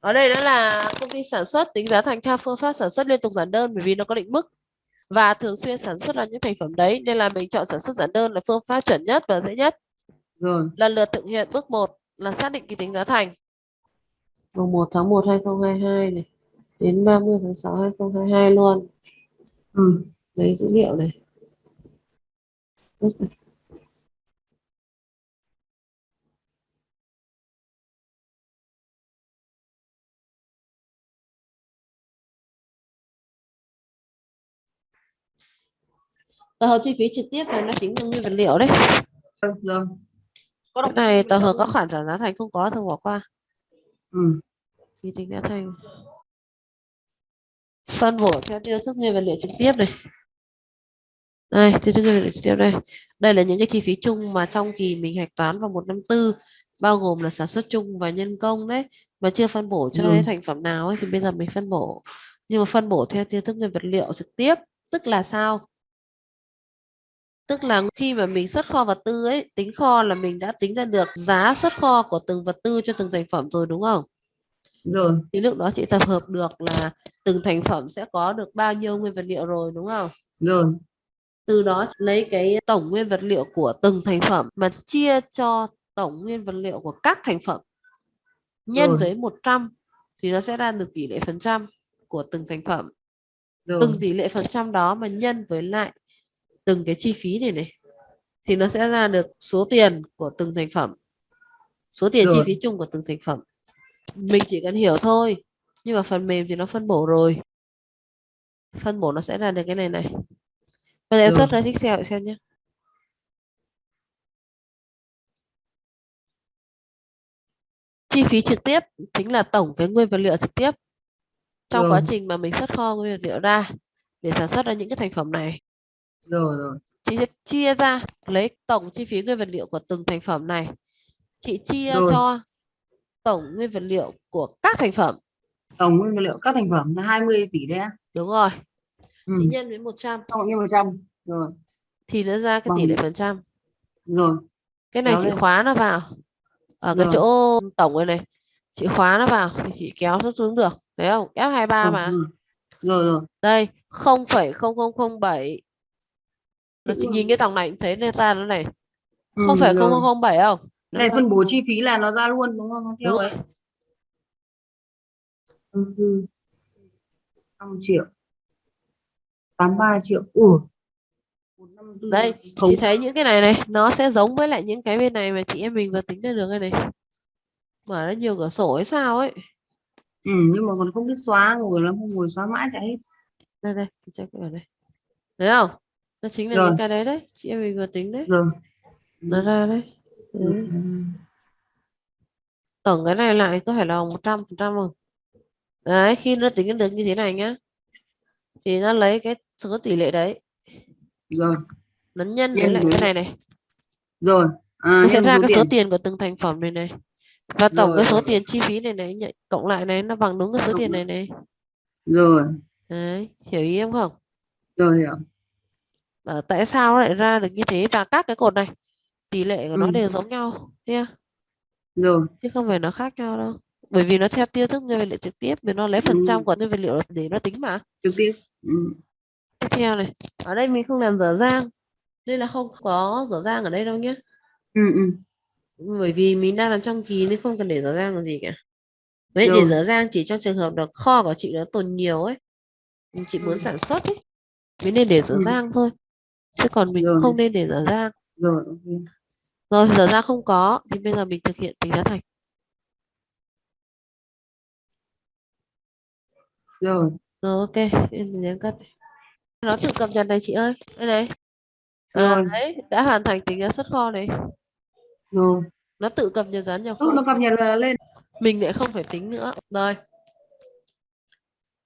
ở đây đó là công ty sản xuất tính giá thành theo phương pháp sản xuất liên tục giản đơn bởi vì nó có định mức. Và thường xuyên sản xuất là những thành phẩm đấy nên là mình chọn sản xuất giản đơn là phương pháp chuẩn nhất và dễ nhất. Rồi. Lần lượt thực hiện bước 1 là xác định kỳ tính giá thành. Mùng 1 tháng 1 2022 này đến 30 tháng 6 2022 luôn. Ừ. lấy dữ liệu này tổng hợp chi phí trực tiếp này nó chính là nguyên vật liệu đấy. Rồi. Có cái này tổng hợp các khoản giảm giá thành không có thường bỏ qua. Ừ. thì tính giá thành. Phân bổ theo tiêu thức nguyên vật liệu trực tiếp này. Đây tiêu thức nguyên vật liệu trực tiếp đây. Đây là những cái chi phí chung mà trong kỳ mình hạch toán vào một năm tư bao gồm là sản xuất chung và nhân công đấy. Mà chưa phân bổ cho cái thành phẩm nào ấy thì bây giờ mình phân bổ. Nhưng mà phân bổ theo tiêu thức nguyên vật liệu trực tiếp tức là sao tức là khi mà mình xuất kho vật tư ấy tính kho là mình đã tính ra được giá xuất kho của từng vật tư cho từng thành phẩm rồi đúng không? Rồi. Thì lúc đó chị tập hợp được là từng thành phẩm sẽ có được bao nhiêu nguyên vật liệu rồi đúng không? Rồi. Từ đó lấy cái tổng nguyên vật liệu của từng thành phẩm mà chia cho tổng nguyên vật liệu của các thành phẩm. Nhân rồi. với 100 thì nó sẽ ra được tỷ lệ phần trăm của từng thành phẩm. Rồi. từng tỷ lệ phần trăm đó mà nhân với lại từng cái chi phí này này thì nó sẽ ra được số tiền của từng thành phẩm số tiền rồi. chi phí chung của từng thành phẩm. Mình chỉ cần hiểu thôi nhưng mà phần mềm thì nó phân bổ rồi. Phân bổ nó sẽ ra được cái này này. Bây giờ xuất ra Excel xem nhé chi phí trực tiếp chính là tổng cái nguyên vật liệu trực tiếp. Trong rồi. quá trình mà mình xuất kho nguyên vật liệu ra để sản xuất ra những cái thành phẩm này rồi rồi. Chị sẽ chia ra lấy tổng chi phí nguyên vật liệu của từng thành phẩm này. Chị chia rồi. cho tổng nguyên vật liệu của các thành phẩm. Tổng nguyên vật liệu các thành phẩm là 20 tỷ đấy đúng rồi. Ừ. chị nhân với 100 cộng nhân 100 rồi. Thì nó ra cái tỷ lệ phần trăm. Rồi. Cái này Đó chị đây. khóa nó vào. Ở rồi. cái chỗ tổng này này chị khóa nó vào thì chị kéo nó xuống được. Thấy không? F23 ừ, mà. rồi rồi. Đây 0,0007 nó chỉ nhìn cái dòng này thấy nên ra nó này. Ừ, không phải không không bảy không? Này phân bổ chi phí là nó ra luôn đúng không? Đúng rồi. 5 triệu. 83 triệu. Ủa. Đây chị thấy những cái này này nó sẽ giống với lại những cái bên này mà chị em mình vừa tính ra được cái này. Mở ra nhiều cửa sổ hay sao ấy. Ừ, nhưng mà còn không biết xóa ngồi lắm không ngồi xóa mãi chạy hết. Đây đây chị check ở đây thấy không nó chính là rồi. những cái đấy đấy. Chị em mình vừa tính đấy. Rồi. Nó ra đấy, đấy. Ừ. tổng cái này lại có phải là một trăm phần trăm không? Đấy khi nó tính được như thế này nhá thì nó lấy cái số tỷ lệ đấy. Rồi. Nó nhân với lại cái này này. Rồi. À, nó sẽ ra cái số tiền. của từng thành phẩm này này. Và tổng rồi. cái số tiền chi phí này này cộng lại này nó bằng đúng cái số tiền này này. Rồi. Đấy hiểu ý em không? Rồi hiểu à, tại sao nó lại ra được như thế? Và các cái cột này tỷ lệ của nó ừ. đều giống nhau nha rồi. Chứ không phải nó khác nhau đâu. Bởi vì nó theo tiêu thức nguyên vật liệu trực tiếp vì nó lấy phần ừ. trăm của nguyên vật liệu để nó tính mà. Trực tiếp. Ừ. tiếp theo này. Ở đây mình không làm dở dang. Nên là không có dở dang ở đây đâu nhé ừ, ừ. bởi vì mình đang làm trong kỳ nên không cần để dở dang làm gì cả. Với để dở dang chỉ trong trường hợp là kho của chị nó tồn nhiều ấy. Chị muốn ừ. sản xuất ấy. Mới nên để dở ừ. dang thôi chứ còn mình rồi. không nên để dở dang rồi rồi dở dang không có thì bây giờ mình thực hiện tính giá thành rồi. Rồi ok. Em nhấn cắt nó tự cập nhật này chị ơi. Đây này. Rồi. đấy đã hoàn thành tính giá xuất kho này. Rồi. Nó tự cập nhật giá nhập kho nó cập nhật lên. Mình lại không phải tính nữa. Rồi.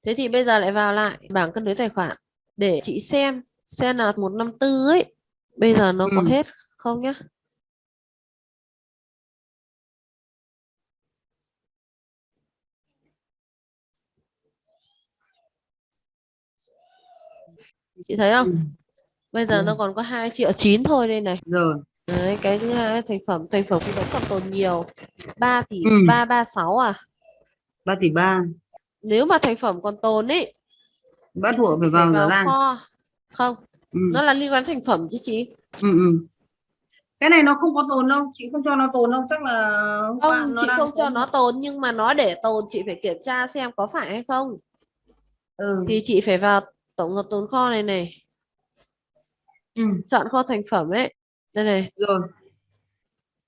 Thế thì bây giờ lại vào lại bảng cân đối tài khoản. Để chị xem xem là một năm tư ấy bây giờ nó ừ. có hết không nhá? Chị thấy không? Ừ. bây giờ ừ. nó còn có 2 triệu 9 thôi đây này. Rồi. Đấy, cái thứ hai thành phẩm thành phẩm cũng vẫn còn tồn nhiều. 3 tỷ ừ. 336 à? 3 tỷ ba. Nếu mà thành phẩm còn tồn ấy bắt buộc phải vào ràng kho không ừ. nó là liên quan thành phẩm chứ chị Ừ, ừ. cái này nó không có tồn đâu chị không cho nó tồn đâu chắc là không chị không cho có- nó tồn nhưng mà nó để tồn chị phải kiểm tra xem có phải hay không ừ. thì chị phải vào tổng hợp tồn kho này này ừ. chọn kho thành phẩm ấy đây này rồi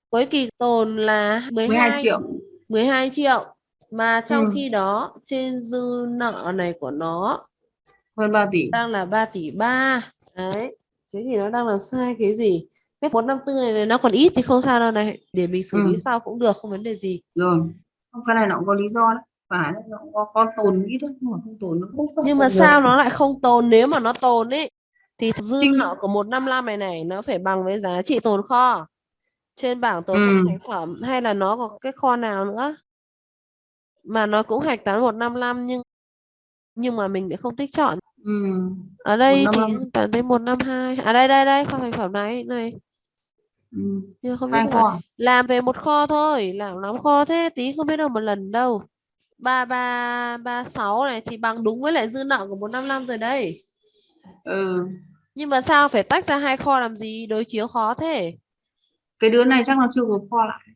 cuối kỳ tồn là 12, 12 triệu 12 triệu mà trong Ừ. khi đó trên dư nợ này của nó hơn 3 tỷ. Đang là 3 tỷ 3 đấy thế thì nó đang là sai cái gì? Cái 454 này, này nó còn ít thì không sao đâu này. Để mình xử lý Ừ. sau cũng được không vấn đề gì. Rồi không cái này nó cũng có lý do đấy. Phải nó có, có tồn ít đấy nhưng mà không tồn nó không nhưng mà sao được. nó lại không tồn? Nếu mà nó tồn ấy thì dư nợ của 155 này này nó phải bằng với giá trị tồn kho. Trên bảng tồn Ừ. thành phẩm hay là nó có cái kho nào nữa? Mà nó cũng hạch toán 155 nhưng nhưng mà mình lại không tích chọn. Ừ. ở đây thì 155. toàn thấy 152 à đây đây đây kho thành phẩm này này. Ừ. nhưng không biết hai là làm về một kho thôi làm lắm kho thế tí không biết đâu một lần đâu. Ba ba ba sáu này thì bằng đúng với lại dư nợ của 155 rồi đây ừ. nhưng mà sao phải tách ra hai kho làm gì? Đối chiếu khó thế. Cái đứa này chắc nó chưa gộp kho lại.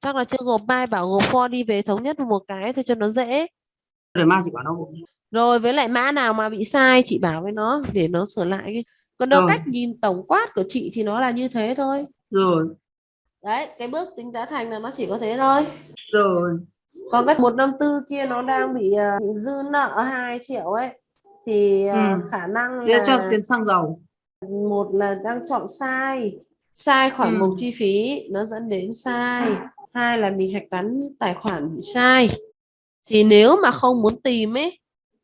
Chắc là chưa gộp mai bảo gộp kho đi về thống nhất một cái thôi cho nó dễ để mai chị bảo nó rồi với lại mã nào mà bị sai chị bảo với nó để nó sửa lại cái. Còn đâu Rồi. cách nhìn tổng quát của chị thì nó là như thế thôi. Rồi. Đấy cái bước tính giá thành là nó chỉ có thế thôi. Rồi. Còn cái 154 kia nó đang bị, ờ, bị dư nợ 2 triệu ấy. Thì ờ, Ừ. khả năng để cho là tiền xăng dầu. một là đang chọn sai. Sai khoản Ừ. mục chi phí nó dẫn đến sai. Hai là mình hạch toán tài khoản bị sai thì nếu mà không muốn tìm ấy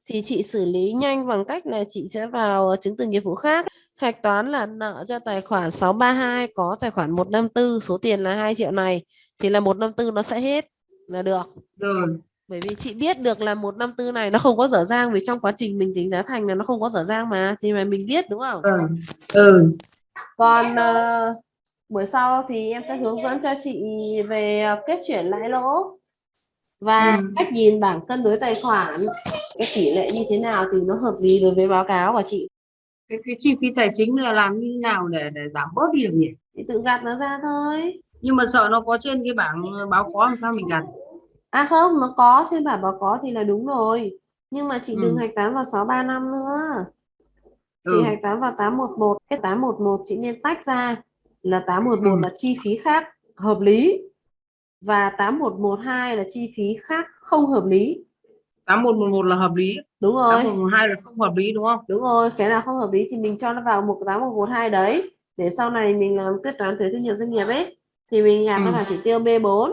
thì chị xử lý nhanh bằng cách là chị sẽ vào chứng từ nghiệp vụ khác hạch toán là nợ cho tài khoản 632 có tài khoản 154 số tiền là 2 triệu này thì là 154 nó sẽ hết là được rồi bởi vì chị biết được là 154 này nó không có dở dang vì trong quá trình mình tính giá thành là nó không có dở dang mà thì mà mình biết đúng không ừ. ừ. còn ờ, buổi sau thì em sẽ hướng dẫn cho chị về ờ, kết chuyển lãi lỗ và Ừ. cách nhìn bảng cân đối tài khoản cái tỷ lệ như thế nào thì nó hợp lý đối với báo cáo của chị cái cái chi phí tài chính là làm như nào để để giảm bớt đi được nhỉ thì tự gạt nó ra thôi nhưng mà sợ nó có trên cái bảng báo có làm sao mình gạt à không nó có trên bảng báo có thì là đúng rồi nhưng mà chị Ừ. đừng hạch toán vào 635 nữa chị ừ. hạch toán vào 811 cái 811 chị nên tách ra là 811 Ừ. là chi phí khác hợp lý và 8112 là chi phí khác không hợp lý. 8111 là hợp lý. Đúng rồi. 8112 là không hợp lý đúng không? Đúng rồi cái nào không hợp lý thì mình cho nó vào một 8112 đấy. Để sau này mình làm quyết toán thuế thu nhập doanh nghiệp ấy thì mình gạt Ừ. nó vào chỉ tiêu B4